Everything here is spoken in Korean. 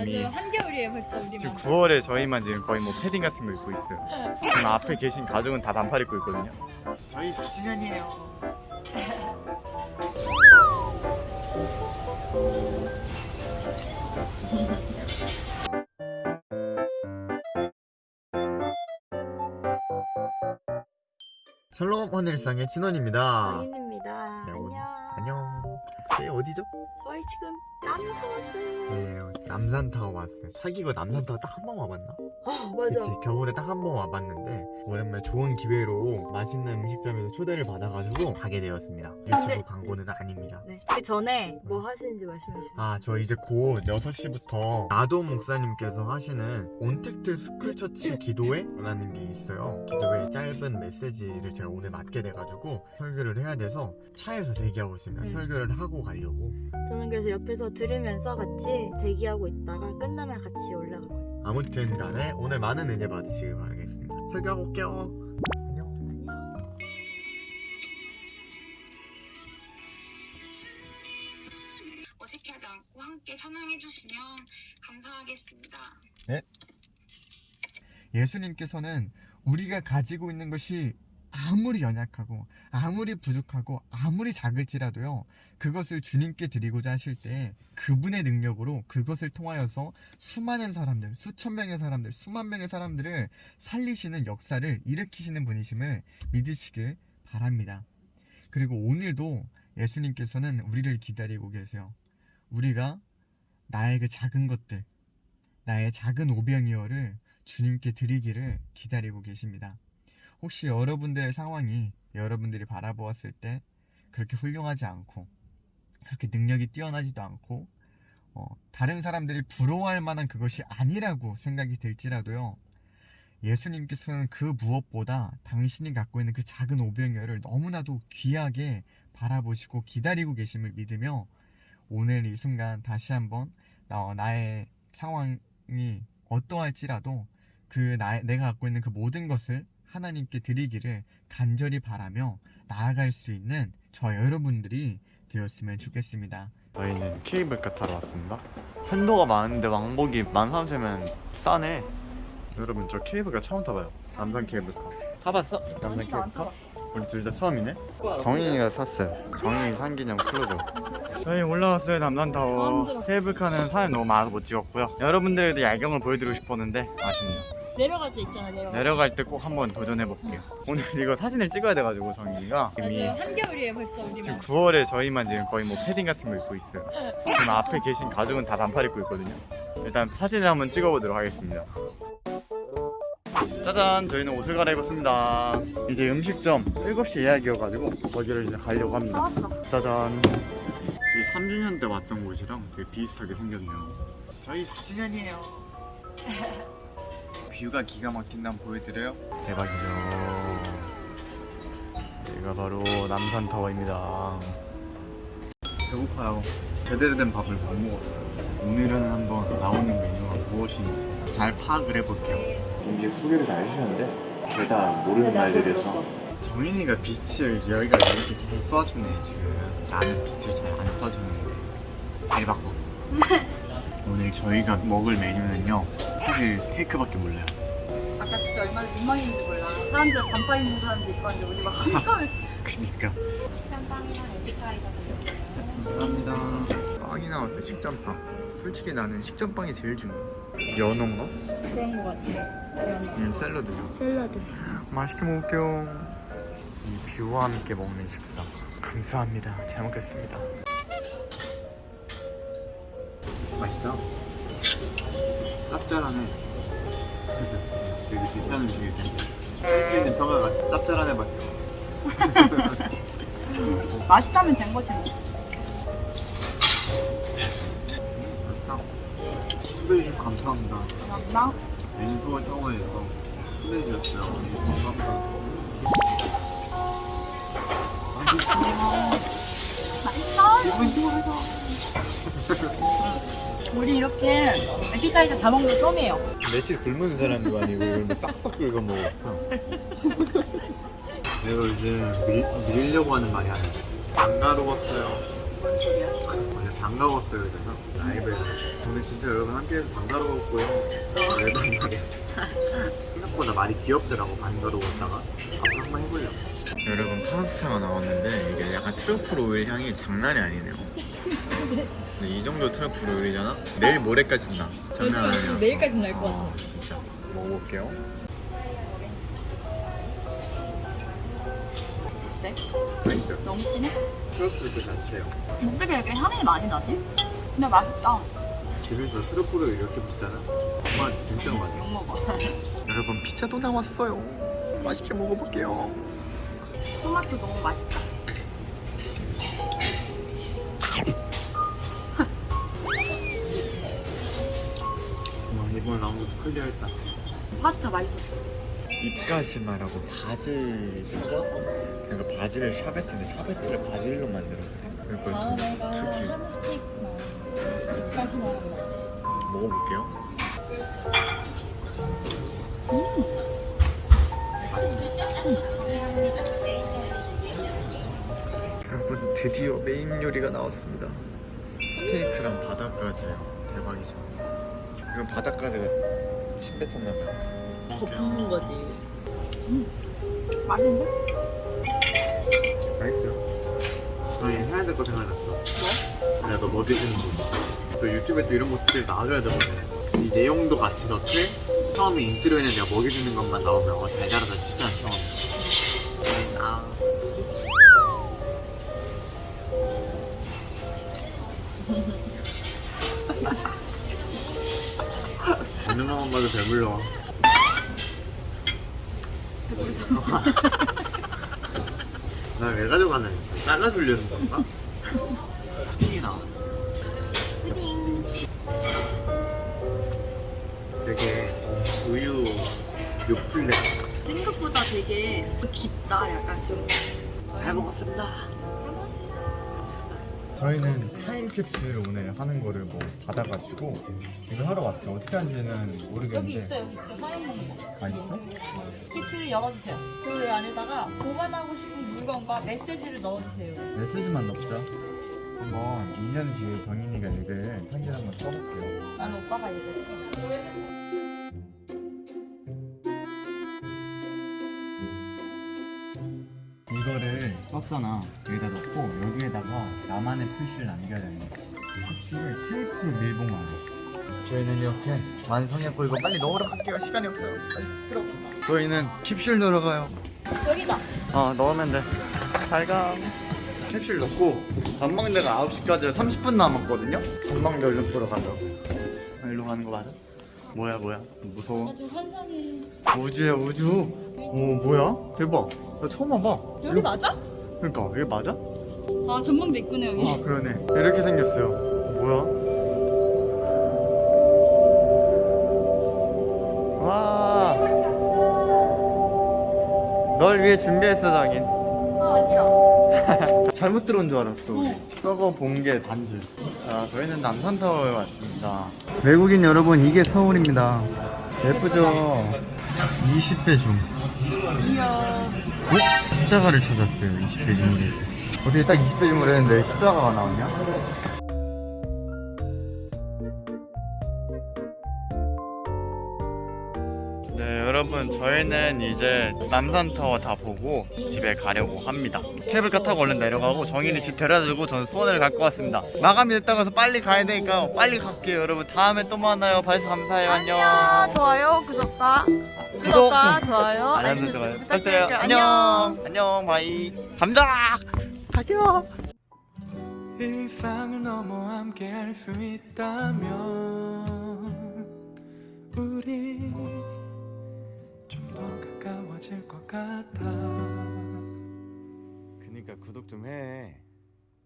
이미 한겨울이에요 벌써 지금 우리만 9월에 저희만 지금 거의 뭐 패딩 같은 거 입고 있어요. 지금 앞에 계신 가족은 다 반팔 입고 있거든요. 저희 4주년이에요. 샬롬 하늘상의 진원입니다. 아인입니다 네, 오늘- 안녕 안녕. 저희 어디죠? 저희 지금 남산 왔어요 네, 남산타워 왔어요. 사귀고 남산타워 딱 한 번 와봤나? 아 맞아 그치, 겨울에 딱 한 번 와봤는데 오랜만에 좋은 기회로 맛있는 음식점에서 초대를 받아가지고 가게 되었습니다. 유튜브 근데- 광고는 아닙니다. 네. 그 전에 뭐 하시는지 말씀해 주세요 아, 저 이제 곧 6시부터 나도움 목사님께서 하시는 ontact school church 기도회 라는 게 있어요. 기도회 짧은 메시지를 제가 오늘 맡게 돼가지고 설교를 해야 돼서 차에서 대기하고 있습니다. 음. 설교를 하고 가려고. 저는 그래서 옆에서 들으면서 같이 대기하고 있다가 끝나면 같이 올라갈 거예요 아무튼 간에 오늘 많은 은혜 받으시길 바라겠습니다. 설교하고 올게요. 안녕. 안녕 어색해하지 않고 함께 찬양해 주시면 감사하겠습니다. 예수님께서는 우리가 가지고 있는 것이 아무리 연약하고 아무리 부족하고 아무리 작을지라도요 그것을 주님께 드리고자 하실 때 그분의 능력으로 그것을 통하여서 수많은 사람들 수천 명의 사람들 수만 명의 사람들을 살리시는 역사를 일으키시는 분이심을 믿으시길 바랍니다 그리고 오늘도 예수님께서는 우리를 기다리고 계세요 우리가 나의 그 작은 것들 나의 작은 오병이어를 주님께 드리기를 기다리고 계십니다. 혹시 여러분들의 상황이 여러분들이 바라보았을 때 그렇게 훌륭하지 않고 그렇게 능력이 뛰어나지도 않고 어, 다른 사람들이 부러워할 만한 그것이 아니라고 생각이 들지라도요. 예수님께서는 그 무엇보다 당신이 갖고 있는 그 작은 오병이어를 너무나도 귀하게 바라보시고 기다리고 계심을 믿으며 오늘 이 순간 다시 한번 나, 나의 상황이 어떠할지라도 그 나, 내가 갖고 있는 그 모든 것을 하나님께 드리기를 간절히 바라며 나아갈 수 있는 저 여러분들이 되었으면 좋겠습니다. 저희는 케이블카 타러 왔습니다. 팬도가 많은데 왕복이 13,000면 싸네. 여러분 저 케이블카 처음 타봐요. 남산 케이블카. 타봤어? 남산 케이블카? 우리 둘 다 처음이네? 정인이가 샀어요. 정인이 산 기념 클로저. 저희 올라왔어요 남산타워. 케이블카는 사진 너무 많아서 못 찍었고요. 여러분들에도 야경을 보여드리고 싶었는데 아쉽네요. 내려갈 때 있잖아 내려갈 때 내려갈 때 꼭 한번 도전해 볼게요. 오늘 이거 사진을 찍어야 돼가지고 정인이가 이미 한겨울이에요 벌써 지금 우리만 9월에 저희만 지금 거의 뭐 패딩 같은 거 입고 있어요. 지금 앞에 계신 가족은 다 반팔 입고 있거든요. 일단 사진을 한번 찍어보도록 하겠습니다. 짜잔, 저희는 옷을 갈아입었습니다. 이제 음식점 7시 예약이어가지고 거기를 이제 가려고 합니다. 나왔어 짜잔. 저희 3주년 때 왔던 곳이랑 되게 비슷하게 생겼네요. 저희 4주년이에요. 뷰가 기가 막힌다 한번 보여드려요? 대박이죠. 여기가 바로 남산타워입니다. 배고파요. 제대로 된 밥을 못 먹었어요. 오늘은 한번 나오는 메뉴가 무엇인지 잘 파악을 해볼게요. 이제 소개를 다 해주셨는데 제가 모르는 말들이어서 정인이가 빛을 여기가 이렇게 잘 쏴주네 지금 나는 빛을 잘 안 쏴주는데 잘 바꿔 오늘 저희가 먹을 메뉴는요 사실 스테이크밖에 몰라요. 아까 진짜 얼마나 민망했는지 몰라. 사람들 반팔 입는 사람도 있고 한데 우리 막 한참을 그니까. 식전빵이랑 에피타이저 감사합니다. 빵이 나왔어요 식전빵. 솔직히 나는 식전빵이 제일 중요해. 연어인가? 그런 거 같아. 얘는 샐러드죠. 샐러드. 맛있게 먹을게요. 이 뷰와 함께 먹는 식사. 감사합니다. 잘 먹겠습니다 맛있다? 짭짤하네. 되게 비싼 텐데. 할수 있는 평가가 짭짤한 애밖에 없어. 맛있다면 된 거지 뭐. 맛있다. 초대해주셔서 감사합니다. 감사합니다. 메인 서울 타워에서 초대해주셨어요 네, 감사합니다. 기분 좋아요 우리 이렇게 에피타이저 다 먹는 거 처음이에요. 며칠 굶은 사람도 아니고 싹싹 긁어 먹었어. 내가 요즘 밀, 밀려고 하는 말이 아니야. 안 가로웠어요 반가웠어요 그래서. 라이브에서. 오늘 진짜 여러분 함께해서 반가웠고요. 앨범 말이야 생각보다 많이 귀엽더라고 반가워했다가. 앞으로 한번 해보려고 여러분 파스타가 나왔는데 이게 약간 트러플 오일 향이 장난이 아니네요. 근데 이 정도 트러플 오일이잖아? 내일 모레까지 나 장난 아니야. 내일까지 날 것 같아. 아, 진짜. 먹어볼게요 네? 맛있죠? 너무 진해? 트러플 그 자체요 어떻게 이렇게 향이 많이 나지? 근데 맛있다. 집에서 트러플을 이렇게 붓잖아 엄마한테 진짜 맛있어 욕먹어. 여러분 피자도 나왔어요 맛있게 먹어볼게요 토마토 너무 맛있다. 와 이번 아무것도 클리어했다 파스타 맛있었어. 입가시마라고 바질? 그러니까 바질 샤베트인데 샤베트를 바질로 만들었대. 그러니까 좀 특이. 하는 스테이크나 거 없어. 먹어볼게요. 여러분 드디어 메인 요리가 나왔습니다. 스테이크랑 바닷가지예요. 대박이죠. 이거 바닷가지가 침 뱉었나봐요 더 붓는 거지. 맛있는데? 맛있어요 저희 해야 될 거 생각났어 뭐? 야너뭐 드시는 거? 너 유튜브에 또 이런 모습들 나와줘야 되거든 이 내용도 같이 넣되 처음에 인트로에는 내가 먹여주는 것만 나오면 어, 잘 자라다 싶지 않죠? 아 보는 것만 봐도 배불러 나왜 가져가는 거야? 잘라주려는 건가? 푸딩이 나왔어 되게 우유 요플레 생각보다 되게 깊다. 약간 좀. 잘 먹었습니다 저희는 타임캡슐 오늘 하는 거를 뭐 받아가지고 이거 하러 왔어요 어떻게 하는지는 모르겠는데 여기 있어 여기 있어 거. 아 있어? 캡슐을 열어주세요. 그 안에다가 보관하고 싶은 물건과 메시지를 넣어주세요. 메시지만 넣자 한번 2년 뒤에 정인이가 읽을 편지를 한번 써볼게요 나는 오빠가 얘기했어. 이거를 썼잖아 여기다 넣고 나만의 표시를 남겨야 되는 거야 표시를 테이프로 밀봉하고 저희는 이렇게 완성했고 이거 빨리 넣으러 갈게요. 시간이 없어요. 빨리 들어가 저희는 캡슐 넣으러 가요. 여기다. 어 넣으면 돼잘가. 캡슐 넣고 전망대가 9시까지 30분 남았거든요? 전망대 얼른 보러 가려고 아, 일로 가는 거 맞아? 뭐야 뭐야? 무서워. 나 지금 환상이. 우주야 우주. 오 뭐야? 대박. 나 처음 와봐. 여기 맞아? 그러니까 이게 맞아? 아 전망대 있구나 여기. 아 그러네 이렇게 생겼어요 뭐야? 와 널 위해 준비했어 장인 아 어지러. 잘못 들어온 줄 알았어 우리 저거 본 게 단지 자 저희는 남산타워에 왔습니다 외국인 여러분 이게 서울입니다 예쁘죠? 20배 줌 이야. 어? 십자가를 찾았어요 20배 줌이 어떻게 딱 20배 줌을 했는데 십자가가 나왔냐? 네 여러분 저희는 이제 남산타워 다 보고 집에 가려고 합니다. 케이블카 타고 얼른 내려가고 정인이 집 데려다주고 저는 수원을 갈 것 같습니다. 마감이 됐다고 해서 빨리 가야 되니까 빨리 갈게요 여러분. 다음에 또 만나요. 봐주셔서 감사해요. 안녕. 안녕. 좋아요. 구독과. 구독과 좋아요. 알림 설정 부탁드려요. 안녕. 안녕. 바이. 감자 갈게요 일상을 넘어 함께 할 수 있다면 우리 좀 더 가까워질 것 같아. 그니까 구독 좀해